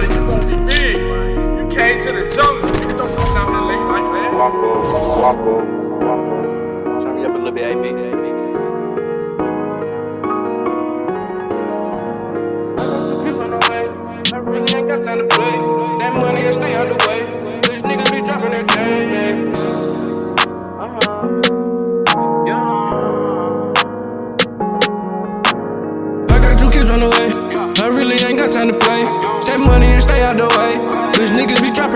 somebody, you gonna be big. You came to the jungle. Niggas don't come down here late night, man. Walk walk walk. Turn me up a little bit, AP. I really ain't got time to play.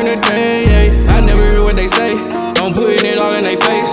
Dropping their chain. I never hear what they say. I'm putting it all in their face.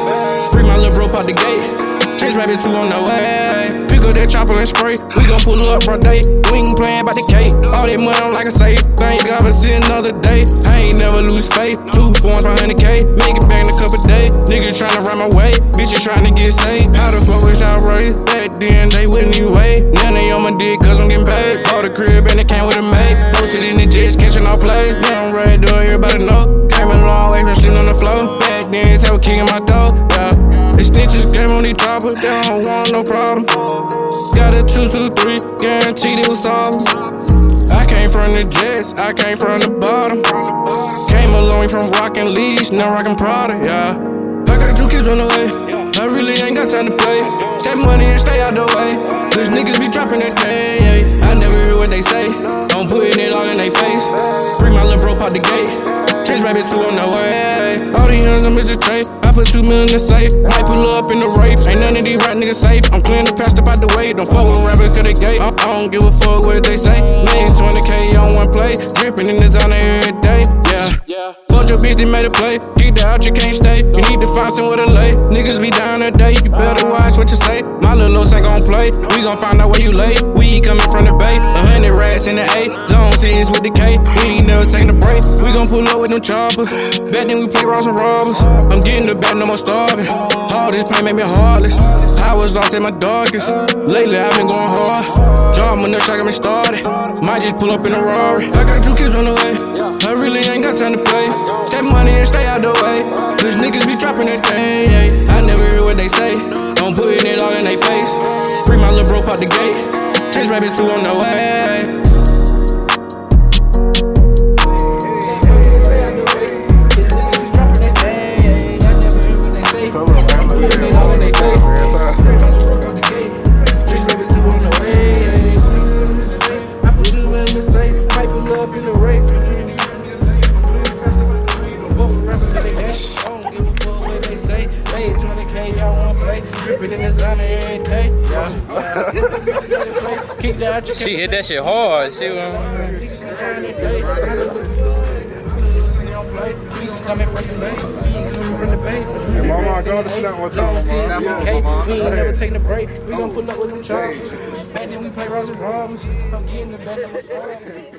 Free my little bro out the gate. Chase rabbit two on the way Pick up that chopper and spray. We gon' pull up for day. We ain't playin' about the cake. All that money I'm like a safe. Thank God for see another day. I ain't never lose faith. Two forms for 100K. Make it back in a couple days. Niggas tryna run my way. Bitches tryna get saved. How the fuck was y'all raised? Back then they wouldn't even wait. Now they on my dick cause I'm getting paid. Bought a crib and it came with a maid. Posted in the jets, catching all plays. Now I'm ready to do it, everybody know. Came a long way from sleeping on the floor. Back then, they were kicking my door. Yeah. Stitches came on these choppers, they don't want no problem. Got a 223, guaranteed it was solved. I came from the jets, I came from the bottom. Came a long way from rockin' leash, now rockin' Prada, yeah. I got two kids on the way, I really ain't got time to play. Take money and stay out the way. These niggas be dropping that day, Chase rabbit two on the way. All these I'm Mr. Trey put two million in the safe. Might pull up in the rape. Ain't none of these right niggas safe. I'm clearing the past up out the way. Don't fuck with rappers cause they gay. I, I don't give a fuck what they say. Made 20k on one play. Dripping in the designer every day. Yeah. Fuck your bitch, they made a play. Get the out, you can't stay. You need to find somewhere to lay. Niggas be down today. You better watch what you say. My little los ain't gon' play. We gon' find out where you lay. We coming from the bay. A hundred rats in the A. Zone six with the K. We ain't never taking a break. We gon' pull up with them choppers. Back then we play robbers and robbers. I'm getting the back, no more starving. All this pain made me heartless. I was lost in my darkest. Lately, I've been going hard. Drop my nuts, I got me started. Might just pull up in a Rari. I got two kids on the way. I really ain't got time to play. Take money and stay out the way. Cause niggas be dropping their thing. I never hear what they say. Don't put it all in their face. Free my little bro out the gate. Chase rabbit two on the way. She hit that shit hard. She was. Hey, mama, go to snap one time, mama. We ain't never taking a break. We gon' pull up with them choppers. Back then we play Rose and Problems. I'm getting the best of